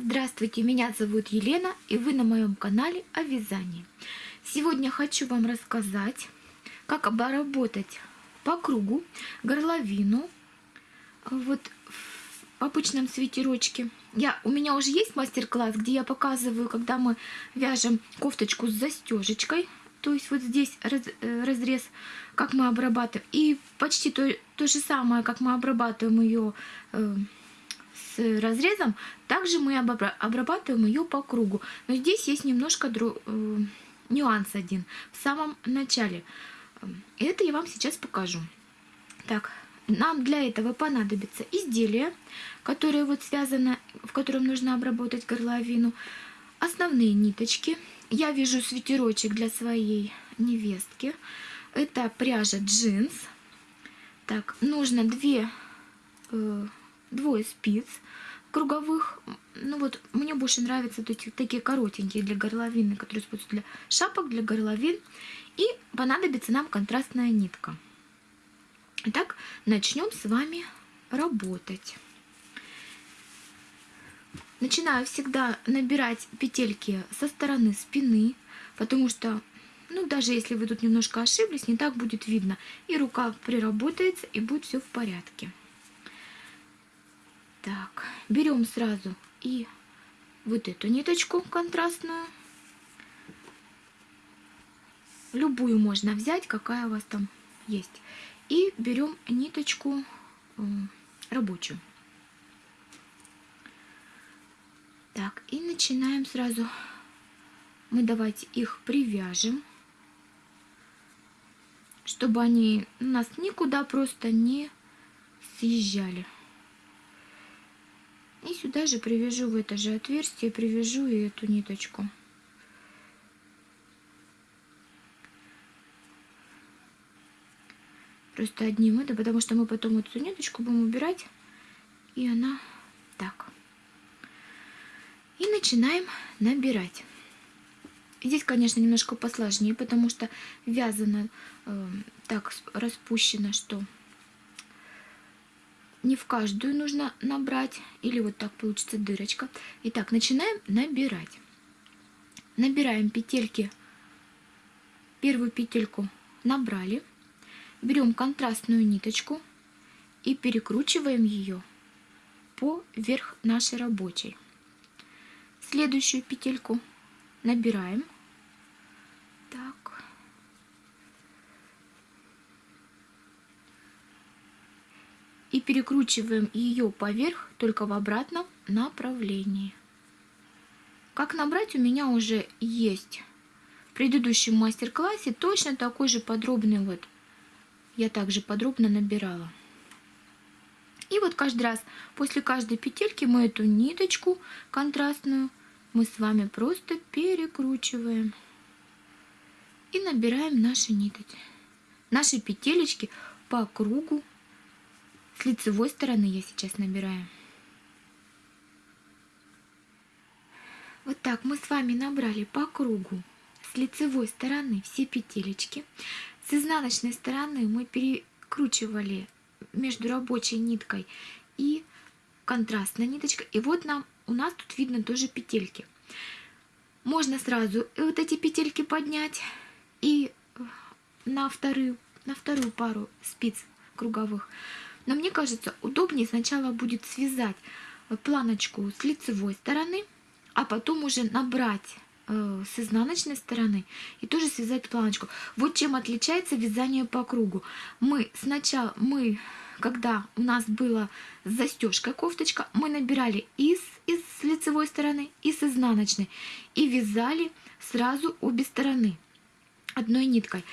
Здравствуйте, меня зовут Елена и вы на моем канале о вязании. Сегодня хочу вам рассказать, как обработать по кругу горловину вот в обычном свитерочке. Я, у меня уже есть мастер-класс, где я показываю, когда мы вяжем кофточку с застежечкой. То есть вот здесь раз, э, разрез, как мы обрабатываем. И почти то, то же самое, как мы обрабатываем ее э, разрезом, также мы обрабатываем ее по кругу. Но здесь есть немножко дру... Э, нюанс один в самом начале. Это я вам сейчас покажу. Так, нам для этого понадобится изделие, которое вот связано, в котором нужно обработать горловину, основные ниточки. Я вяжу свитерочек для своей невестки. Это пряжа джинс. Так, нужно две э, двое спиц круговых. Ну вот, мне больше нравятся вот эти такие коротенькие для горловины, которые используются для шапок, для горловин. И понадобится нам контрастная нитка. Итак, начнем с вами работать. Начинаю всегда набирать петельки со стороны спины, потому что, ну, даже если вы тут немножко ошиблись, не так будет видно. И рука приработается, и будет все в порядке. Так, берем сразу и вот эту ниточку контрастную. Любую можно взять, какая у вас там есть. И берем ниточку рабочую. Так, и начинаем сразу. Мы давайте их привяжем, чтобы они у нас никуда просто не съезжали. И сюда же привяжу в это же отверстие, привяжу и эту ниточку. Просто одним это, потому что мы потом эту ниточку будем убирать, и она так. И начинаем набирать. Здесь, конечно, немножко посложнее, потому что вязано э, так распущено, что не в каждую нужно набрать, или вот так получится дырочка. Итак, начинаем набирать. Набираем петельки, первую петельку набрали, берем контрастную ниточку и перекручиваем ее поверх нашей рабочей. Следующую петельку набираем и перекручиваем ее поверх только в обратном направлении. Как набрать у меня уже есть в предыдущем мастер-классе точно такой же подробный вот. Я также подробно набирала. И вот каждый раз после каждой петельки мы эту ниточку контрастную мы с вами просто перекручиваем и набираем наши ниточки, наши петелечки по кругу с лицевой стороны я сейчас набираю. Вот так мы с вами набрали по кругу с лицевой стороны все петелечки. С изнаночной стороны мы перекручивали между рабочей ниткой и контрастной ниточкой. И вот нам у нас тут видно тоже петельки. Можно сразу вот эти петельки поднять и на вторую, на вторую пару спиц круговых но мне кажется, удобнее сначала будет связать э, планочку с лицевой стороны, а потом уже набрать э, с изнаночной стороны и тоже связать планочку. Вот чем отличается вязание по кругу. Мы сначала, мы, когда у нас была застежка кофточка, мы набирали и с, и с лицевой стороны, и с изнаночной, и вязали сразу обе стороны одной ниткой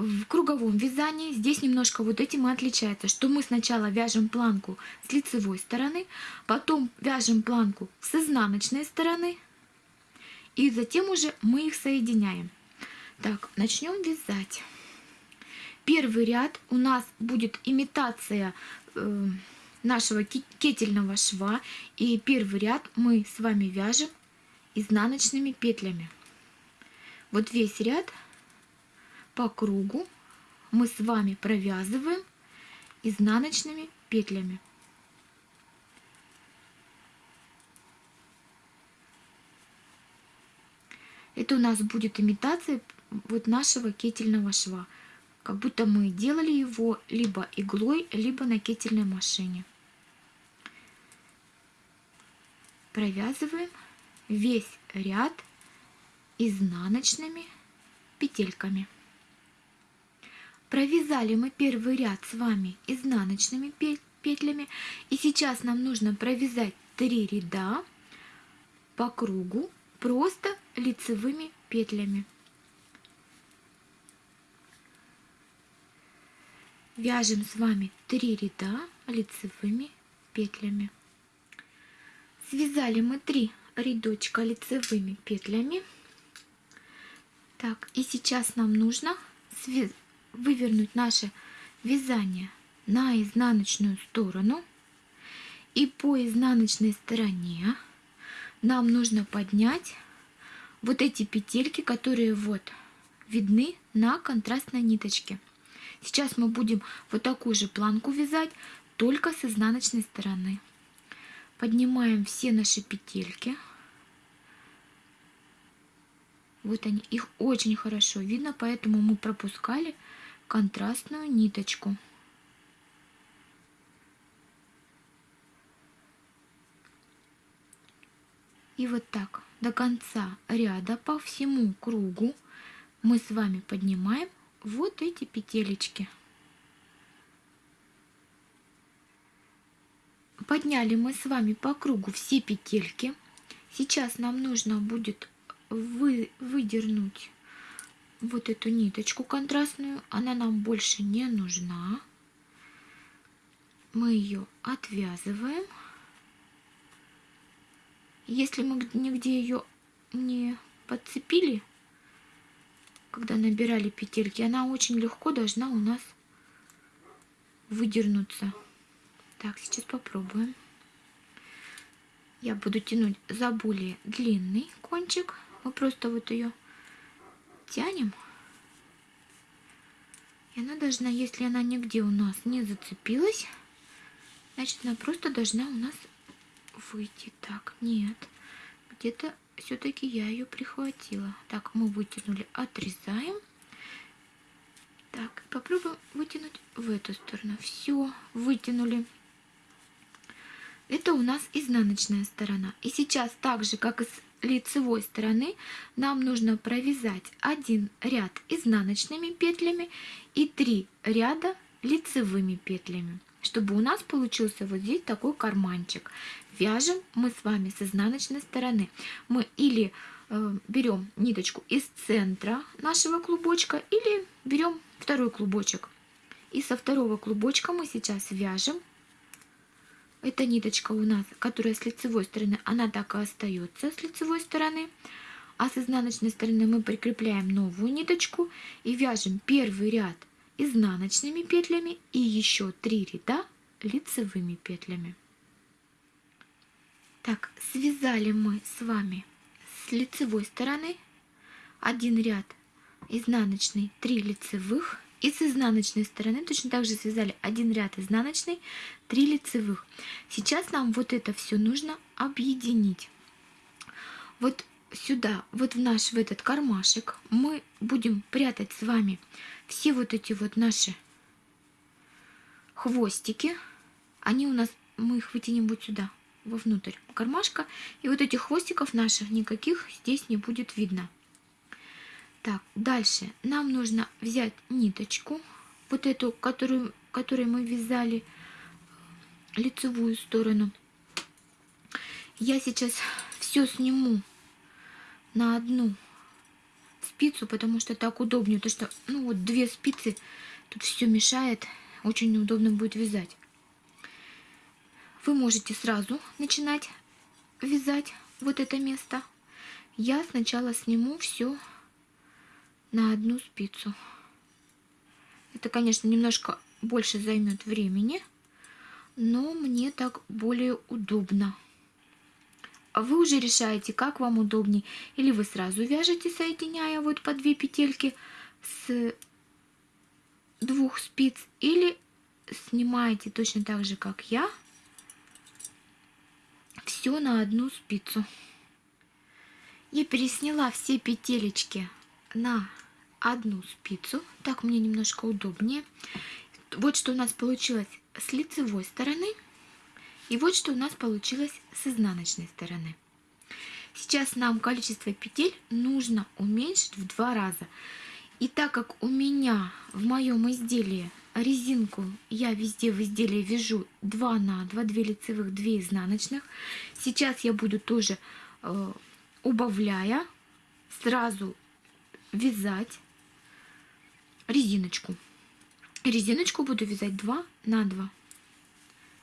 в круговом вязании здесь немножко вот этим и отличается, что мы сначала вяжем планку с лицевой стороны, потом вяжем планку с изнаночной стороны, и затем уже мы их соединяем. Так, начнем вязать. Первый ряд у нас будет имитация э, нашего кетельного шва, и первый ряд мы с вами вяжем изнаночными петлями. Вот весь ряд по кругу мы с вами провязываем изнаночными петлями. Это у нас будет имитация вот нашего кетельного шва. Как будто мы делали его либо иглой, либо на кетельной машине. Провязываем весь ряд изнаночными петельками. Провязали мы первый ряд с вами изнаночными петлями. И сейчас нам нужно провязать 3 ряда по кругу просто лицевыми петлями. Вяжем с вами 3 ряда лицевыми петлями. Связали мы 3 рядочка лицевыми петлями. Так, и сейчас нам нужно вывернуть наше вязание на изнаночную сторону. И по изнаночной стороне нам нужно поднять вот эти петельки, которые вот видны на контрастной ниточке. Сейчас мы будем вот такую же планку вязать, только с изнаночной стороны. Поднимаем все наши петельки. Вот они, их очень хорошо видно, поэтому мы пропускали контрастную ниточку. И вот так до конца ряда по всему кругу мы с вами поднимаем вот эти петелечки. Подняли мы с вами по кругу все петельки. Сейчас нам нужно будет вы, выдернуть вот эту ниточку контрастную. Она нам больше не нужна. Мы ее отвязываем. Если мы нигде ее не подцепили, когда набирали петельки, она очень легко должна у нас выдернуться. Так, сейчас попробуем. Я буду тянуть за более длинный кончик. Мы просто вот ее тянем. И она должна, если она нигде у нас не зацепилась, значит она просто должна у нас выйти. Так, нет, где-то все-таки я ее прихватила. Так, мы вытянули, отрезаем. Так, попробуем вытянуть в эту сторону. Все, вытянули. Это у нас изнаночная сторона. И сейчас так же, как и с лицевой стороны, нам нужно провязать один ряд изнаночными петлями и три ряда лицевыми петлями чтобы у нас получился вот здесь такой карманчик. Вяжем мы с вами с изнаночной стороны. Мы или э, берем ниточку из центра нашего клубочка, или берем второй клубочек. И со второго клубочка мы сейчас вяжем. Эта ниточка у нас, которая с лицевой стороны, она так и остается с лицевой стороны. А с изнаночной стороны мы прикрепляем новую ниточку и вяжем первый ряд изнаночными петлями и еще 3 ряда лицевыми петлями. Так, связали мы с вами с лицевой стороны один ряд изнаночный, 3 лицевых. И с изнаночной стороны точно так же связали один ряд изнаночный, 3 лицевых. Сейчас нам вот это все нужно объединить. Вот сюда, вот в наш, в этот кармашек, мы будем прятать с вами все вот эти вот наши хвостики. Они у нас, мы их вытянем вот сюда, вовнутрь кармашка. И вот этих хвостиков наших никаких здесь не будет видно. Так, дальше нам нужно взять ниточку, вот эту, которую, которой мы вязали лицевую сторону. Я сейчас все сниму на одну спицу, потому что так удобнее. То что, ну вот две спицы, тут все мешает, очень неудобно будет вязать. Вы можете сразу начинать вязать вот это место. Я сначала сниму все на одну спицу. Это, конечно, немножко больше займет времени, но мне так более удобно. А вы уже решаете, как вам удобнее. Или вы сразу вяжете, соединяя вот по две петельки с двух спиц, или снимаете точно так же, как я, все на одну спицу. Я пересняла все петелечки на одну спицу. Так мне немножко удобнее. Вот что у нас получилось с лицевой стороны. И вот что у нас получилось с изнаночной стороны. Сейчас нам количество петель нужно уменьшить в два раза. И так как у меня в моем изделии резинку я везде в изделии вяжу 2 на 2, 2 лицевых, 2 изнаночных. Сейчас я буду тоже э, убавляя сразу вязать резиночку. Резиночку буду вязать 2 на 2.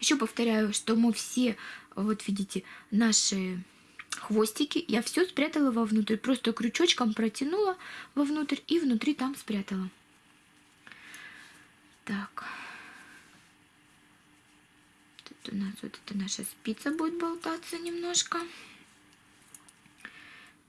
Еще повторяю, что мы все, вот видите, наши хвостики, я все спрятала вовнутрь. Просто крючочком протянула вовнутрь и внутри там спрятала. Так. Тут у нас вот эта наша спица будет болтаться немножко.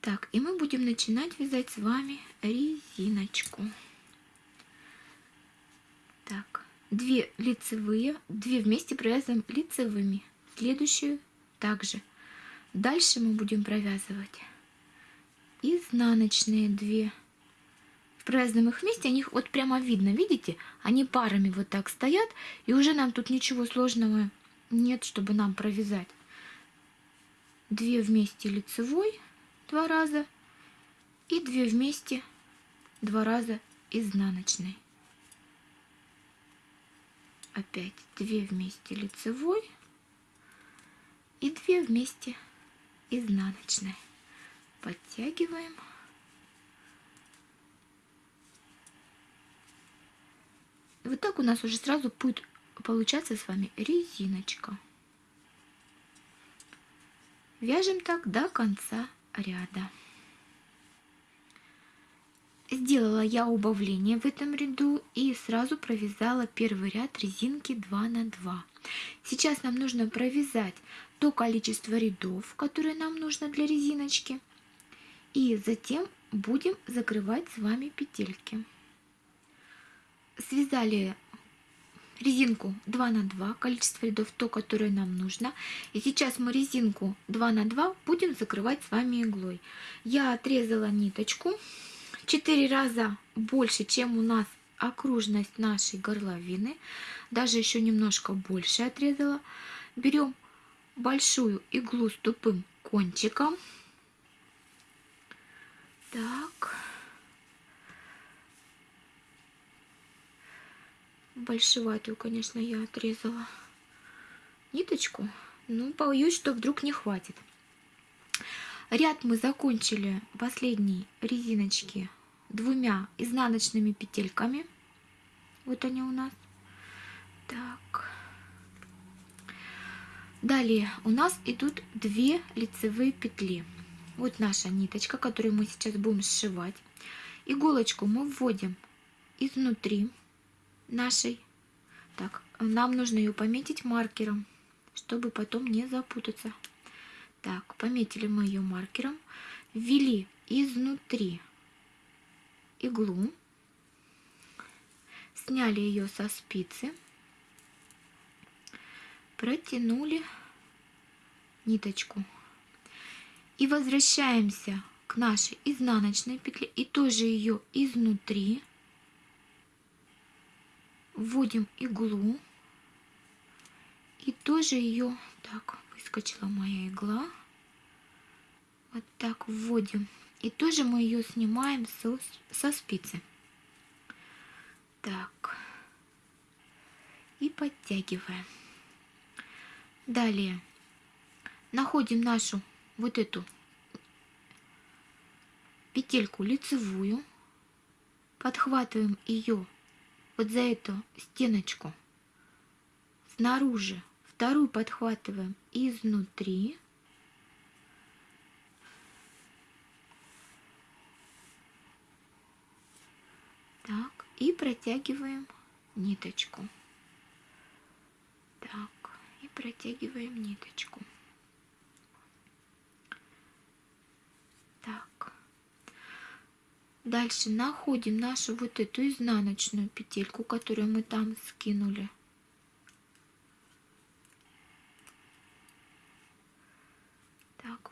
Так, и мы будем начинать вязать с вами резиночку. Так, две лицевые, две вместе провязываем лицевыми. Следующую также. Дальше мы будем провязывать изнаночные две провязываем их вместе, они вот прямо видно, видите? Они парами вот так стоят, и уже нам тут ничего сложного нет, чтобы нам провязать. Две вместе лицевой два раза и две вместе два раза изнаночной. Опять две вместе лицевой и две вместе изнаночной. Подтягиваем. вот так у нас уже сразу будет получаться с вами резиночка. Вяжем так до конца ряда. Сделала я убавление в этом ряду и сразу провязала первый ряд резинки 2 на 2. Сейчас нам нужно провязать то количество рядов, которое нам нужно для резиночки. И затем будем закрывать с вами петельки связали резинку 2 на 2, количество рядов то, которое нам нужно. И сейчас мы резинку 2 на 2 будем закрывать с вами иглой. Я отрезала ниточку 4 раза больше, чем у нас окружность нашей горловины. Даже еще немножко больше отрезала. Берем большую иглу с тупым кончиком. Так. большеватую, конечно, я отрезала ниточку. Ну, боюсь, что вдруг не хватит. Ряд мы закончили последней резиночки двумя изнаночными петельками. Вот они у нас. Так. Далее у нас идут две лицевые петли. Вот наша ниточка, которую мы сейчас будем сшивать. Иголочку мы вводим изнутри нашей. Так, нам нужно ее пометить маркером, чтобы потом не запутаться. Так, пометили мы ее маркером, ввели изнутри иглу, сняли ее со спицы, протянули ниточку. И возвращаемся к нашей изнаночной петле и тоже ее изнутри. Вводим иглу. И тоже ее так выскочила моя игла. Вот так вводим. И тоже мы ее снимаем со, со спицы. Так. И подтягиваем. Далее. Находим нашу вот эту петельку лицевую. Подхватываем ее вот за эту стеночку снаружи, вторую подхватываем изнутри. Так, и протягиваем ниточку. Так, и протягиваем ниточку. Дальше находим нашу вот эту изнаночную петельку, которую мы там скинули.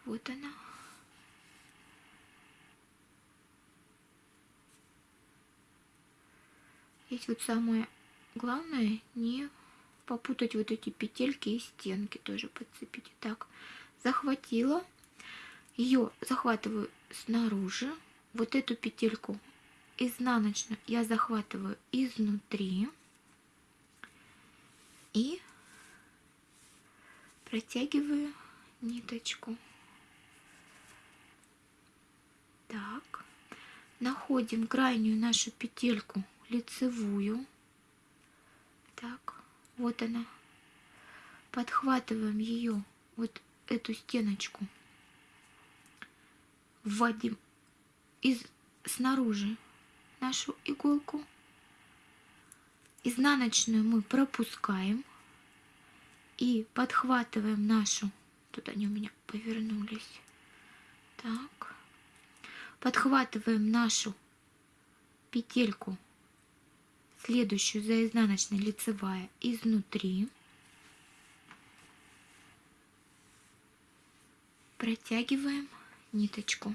Вот она. Здесь вот самое главное не попутать вот эти петельки и стенки тоже подцепить. Так, захватила. Ее захватываю снаружи. Вот эту петельку изнаночную я захватываю изнутри. И протягиваю ниточку. Так, находим крайнюю нашу петельку лицевую. Так, вот она. Подхватываем ее, вот эту стеночку. Вводим из снаружи нашу иголку. Изнаночную мы пропускаем и подхватываем нашу. Тут они у меня повернулись. Так. Подхватываем нашу петельку следующую за изнаночной лицевая изнутри. Протягиваем ниточку.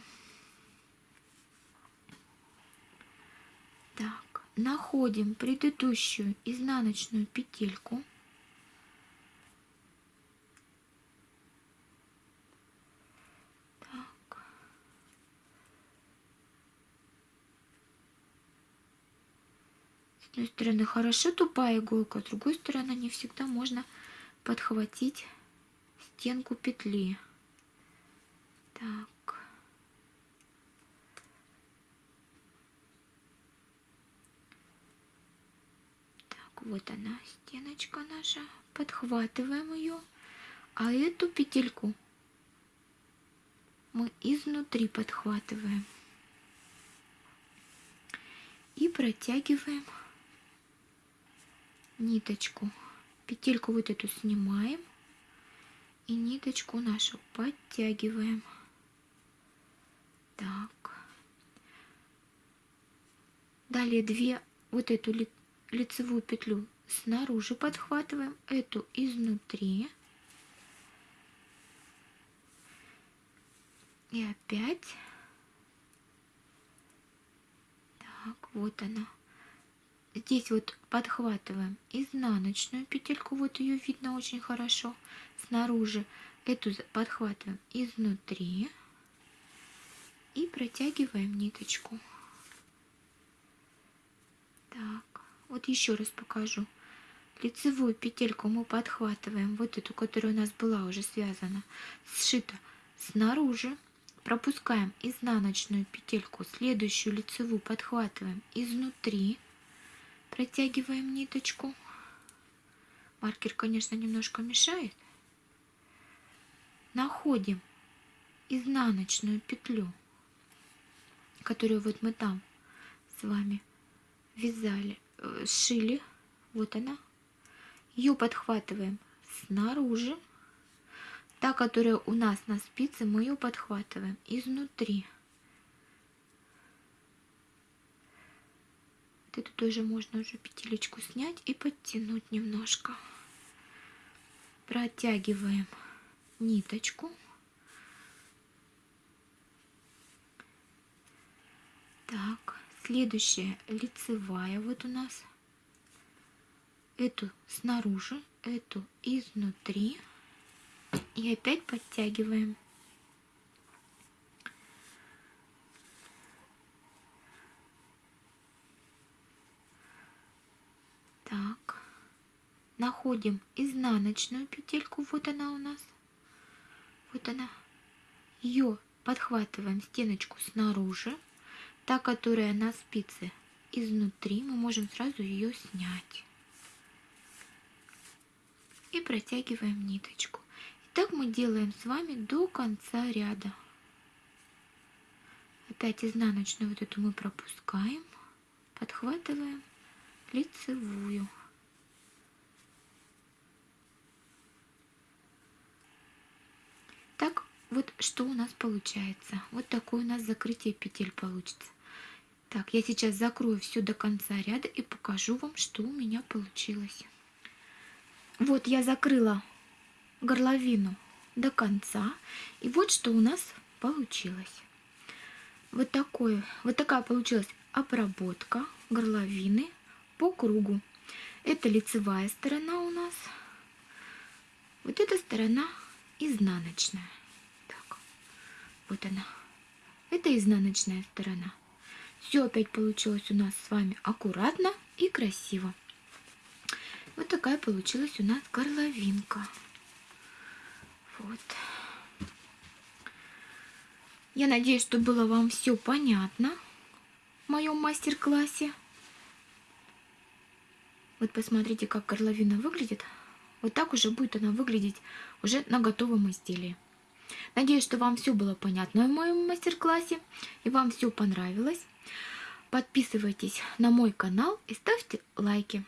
Так, находим предыдущую изнаночную петельку. Одной стороны хорошо тупая иголка, с другой стороны не всегда можно подхватить стенку петли. Так. Так, вот она, стеночка наша. Подхватываем ее. А эту петельку мы изнутри подхватываем. И протягиваем ниточку, петельку вот эту снимаем и ниточку нашу подтягиваем. Так. Далее две вот эту лицевую петлю снаружи подхватываем, эту изнутри. И опять. Так, вот она здесь вот подхватываем изнаночную петельку, вот ее видно очень хорошо снаружи, эту подхватываем изнутри и протягиваем ниточку. Так, вот еще раз покажу. Лицевую петельку мы подхватываем, вот эту, которая у нас была уже связана, сшита снаружи, пропускаем изнаночную петельку, следующую лицевую подхватываем изнутри, Протягиваем ниточку. Маркер, конечно, немножко мешает. Находим изнаночную петлю, которую вот мы там с вами вязали, э, сшили. Вот она. Ее подхватываем снаружи. Та, которая у нас на спице, мы ее подхватываем изнутри. Вот эту тоже можно уже петелечку снять и подтянуть немножко. Протягиваем ниточку. Так, следующая лицевая вот у нас. Эту снаружи, эту изнутри. И опять подтягиваем. Так, находим изнаночную петельку, вот она у нас, вот она. Ее подхватываем стеночку снаружи, та, которая на спице изнутри, мы можем сразу ее снять. И протягиваем ниточку. И так мы делаем с вами до конца ряда. Опять изнаночную вот эту мы пропускаем, подхватываем лицевую. Так, вот что у нас получается. Вот такое у нас закрытие петель получится. Так, я сейчас закрою все до конца ряда и покажу вам, что у меня получилось. Вот я закрыла горловину до конца. И вот что у нас получилось. Вот, такое, вот такая получилась обработка горловины по кругу. Это лицевая сторона у нас. Вот эта сторона изнаночная. Вот она. Это изнаночная сторона. Все опять получилось у нас с вами аккуратно и красиво. Вот такая получилась у нас горловинка. Вот. Я надеюсь, что было вам все понятно в моем мастер-классе. Вот посмотрите, как горловина выглядит. Вот так уже будет она выглядеть уже на готовом изделии. Надеюсь, что вам все было понятно в моем мастер-классе и вам все понравилось. Подписывайтесь на мой канал и ставьте лайки.